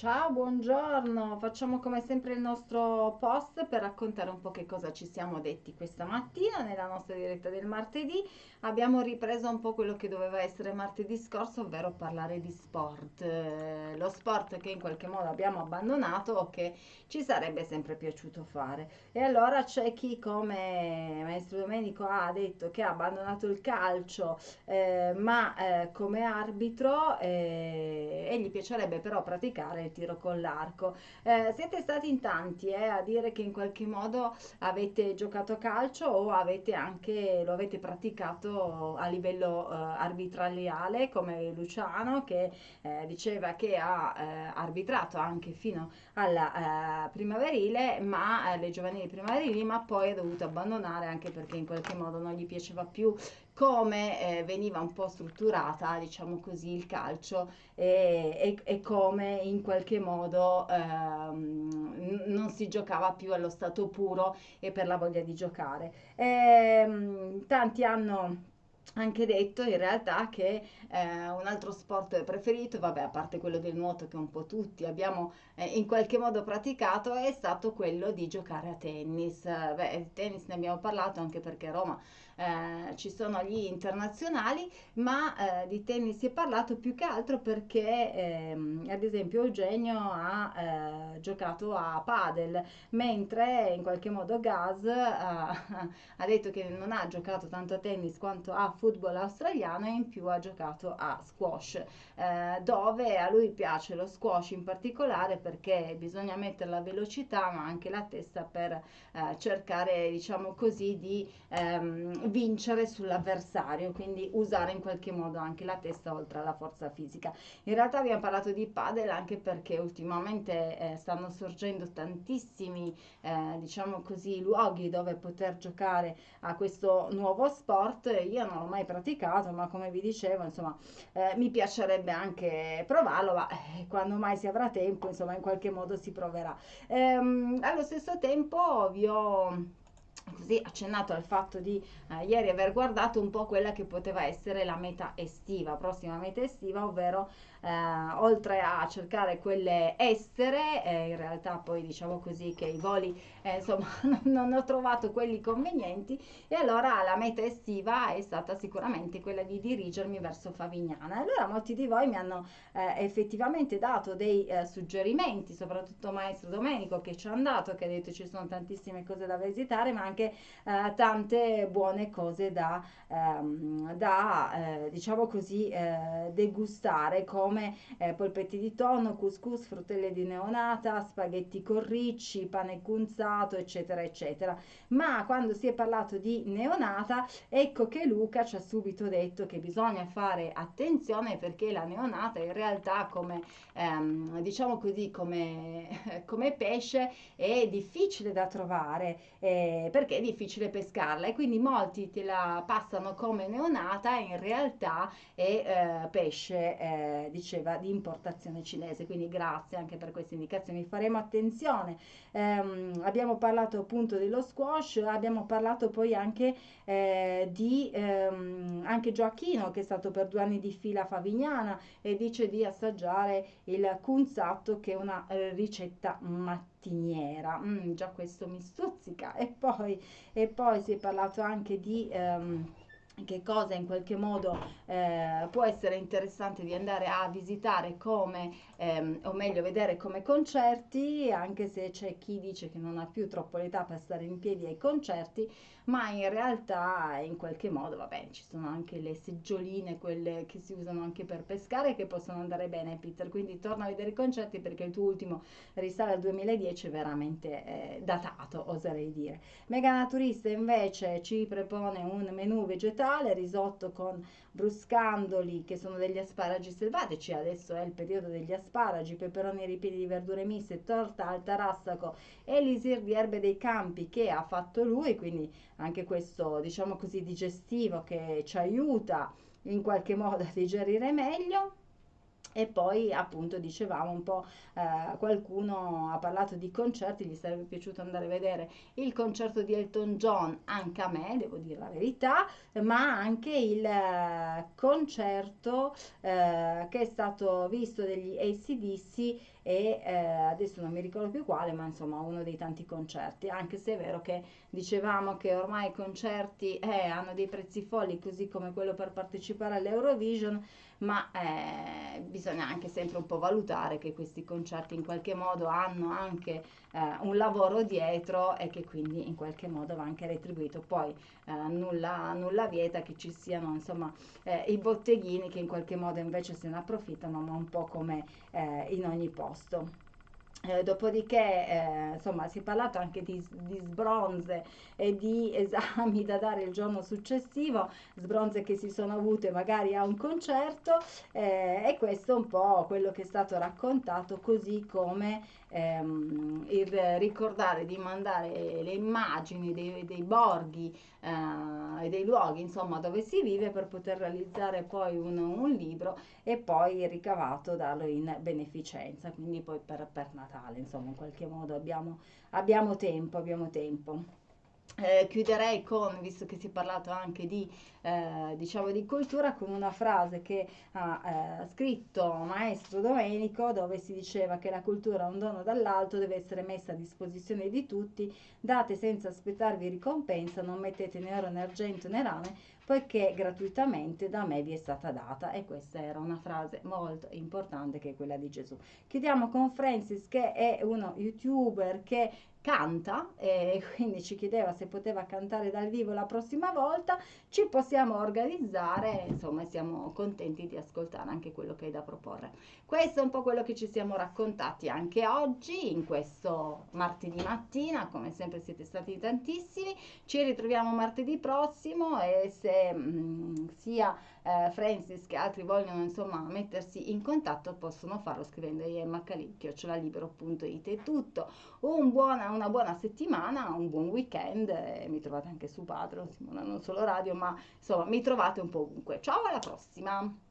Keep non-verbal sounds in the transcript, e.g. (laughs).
Ciao, buongiorno. Facciamo come sempre il nostro post per raccontare un po' che cosa ci siamo detti questa mattina nella nostra diretta del martedì. Abbiamo ripreso un po' quello che doveva essere martedì scorso, ovvero parlare di sport. Eh, lo sport che in qualche modo abbiamo abbandonato o che ci sarebbe sempre piaciuto fare. E allora c'è chi come Maestro Domenico ha detto che ha abbandonato il calcio, eh, ma eh, come arbitro eh, e gli piacerebbe però praticare tiro con l'arco. Eh, siete stati in tanti eh, a dire che in qualche modo avete giocato a calcio o avete anche, lo avete praticato a livello eh, arbitraliale come Luciano che eh, diceva che ha eh, arbitrato anche fino alla eh, primaverile, ma le giovanili primaverili, ma poi ha dovuto abbandonare anche perché in qualche modo non gli piaceva più come eh, veniva un po' strutturata, diciamo così, il calcio e, e, e come in qualche modo ehm, non si giocava più allo stato puro e per la voglia di giocare. E, ehm, tanti hanno anche detto in realtà che eh, un altro sport preferito, vabbè, a parte quello del nuoto che un po' tutti abbiamo eh, in qualche modo praticato, è stato quello di giocare a tennis. Beh, di tennis ne abbiamo parlato anche perché a Roma eh, ci sono gli internazionali, ma eh, di tennis si è parlato più che altro perché ehm, ad esempio Eugenio ha eh, giocato a padel, mentre in qualche modo Gaz (laughs) ha detto che non ha giocato tanto a tennis quanto a football australiano e in più ha giocato a squash, eh, dove a lui piace lo squash in particolare perché bisogna mettere la velocità ma anche la testa per eh, cercare diciamo così di ehm, vincere sull'avversario, quindi usare in qualche modo anche la testa oltre alla forza fisica. In realtà abbiamo parlato di padel anche perché ultimamente eh, stanno sorgendo tantissimi, eh, diciamo così, luoghi dove poter giocare a questo nuovo sport. Io non l'ho mai praticato, ma come vi dicevo, insomma, eh, mi piacerebbe anche provarlo, ma eh, quando mai si avrà tempo, insomma, in qualche modo si proverà. Ehm, allo stesso tempo vi ho così accennato al fatto di eh, ieri aver guardato un po' quella che poteva essere la meta estiva, prossima meta estiva, ovvero eh, oltre a cercare quelle estere, eh, in realtà poi diciamo così che i voli eh, insomma (laughs) non ho trovato quelli convenienti e allora la meta estiva è stata sicuramente quella di dirigermi verso Favignana. Allora molti di voi mi hanno eh, effettivamente dato dei eh, suggerimenti, soprattutto Maestro Domenico che ci è andato, che ha detto ci sono tantissime cose da visitare, ma anche eh, tante buone cose da, ehm, da diciamo così degustare come come eh, polpetti di tonno, couscous, fruttelle di neonata, spaghetti con ricci, pane cunzato, eccetera, eccetera. Ma quando si è parlato di neonata, ecco che Luca ci ha subito detto che bisogna fare attenzione perché la neonata in realtà come, ehm, diciamo così, come, (laughs) come, pesce è difficile da trovare eh, perché è difficile pescarla e quindi molti te la passano come neonata in realtà è eh, pesce eh, diceva di importazione cinese, quindi grazie anche per queste indicazioni, faremo attenzione. Eh, abbiamo parlato appunto dello squash, abbiamo parlato poi anche eh, di ehm, anche Gioacchino che è stato per due anni di fila a Favignana e dice di assaggiare il cunzatto che è una eh, ricetta mattiniera. Mm, già questo mi stuzzica. E poi, e poi si è parlato anche di... Ehm, che cosa in qualche modo eh, può essere interessante di andare a visitare come, ehm, o meglio vedere come concerti, anche se c'è chi dice che non ha più troppo l'età per stare in piedi ai concerti, ma in realtà in qualche modo, vabbè, ci sono anche le seggioline, quelle che si usano anche per pescare, che possono andare bene, Peter, quindi torna a vedere i concerti perché il tuo ultimo risale al 2010 è veramente eh, datato, oserei dire. Mega Naturista invece ci propone un menù vegetale vegetale, risotto con bruscandoli che sono degli asparagi selvatici, adesso è il periodo degli asparagi, peperoni ripieni di verdure miste, torta al tarassaco, elisir di erbe dei campi che ha fatto lui, quindi anche questo diciamo così digestivo che ci aiuta in qualche modo a digerire meglio E poi appunto dicevamo un po', eh, qualcuno ha parlato di concerti, gli sarebbe piaciuto andare a vedere il concerto di Elton John, anche a me, devo dire la verità, ma anche il eh, concerto eh, che è stato visto degli AC/DC e eh, adesso non mi ricordo più quale, ma insomma uno dei tanti concerti, anche se è vero che dicevamo che ormai i concerti eh, hanno dei prezzi folli, così come quello per partecipare all'Eurovision, ma eh, bisogna anche sempre un po' valutare che questi concerti in qualche modo hanno anche eh, un lavoro dietro e che quindi in qualche modo va anche retribuito. Poi eh, nulla, nulla vieta che ci siano insomma eh, i botteghini che in qualche modo invece se ne approfittano, ma un po' come eh, in ogni posto. Eh, dopodiché, eh, insomma, si è parlato anche di, di, sbronze e di (laughs) esami da dare il giorno successivo, sbronze che si sono avute magari a un concerto eh, e questo è un po' quello che è stato raccontato, così come ehm, il ricordare di mandare le immagini dei, dei borghi eh, e dei luoghi, insomma, dove si vive per poter realizzare poi un, un libro e poi ricavato darlo in beneficenza, quindi poi per, per Natale, insomma, in qualche modo abbiamo, abbiamo tempo, abbiamo tempo. Eh, chiuderei con, visto che si è parlato anche di, eh, diciamo di cultura, con una frase che ha eh, scritto Maestro Domenico, dove si diceva che la cultura è un dono dall'alto, deve essere messa a disposizione di tutti, date senza aspettarvi ricompensa, non mettete né oro né argento né rame, poiché gratuitamente da me vi è stata data. E questa era una frase molto importante che è quella di Gesù. Chiudiamo con Francis, che è uno youtuber che canta e (laughs) quindi ci chiedeva se poteva cantare dal vivo la prossima volta, ci possiamo organizzare, insomma siamo contenti di ascoltare anche quello che hai da proporre. Questo è un po' quello che ci siamo raccontati anche oggi, in questo martedì mattina, come sempre siete stati tantissimi, ci ritroviamo martedì prossimo e se mh, mm, sia eh, Francis che altri vogliono insomma mettersi in contatto possono farlo scrivendo immacalì.it è tutto. Un buona, una buona settimana, un buon weekend, eh, mi trovate anche su Patreon, non solo radio, ma insomma mi trovate un po' ovunque. Ciao alla prossima!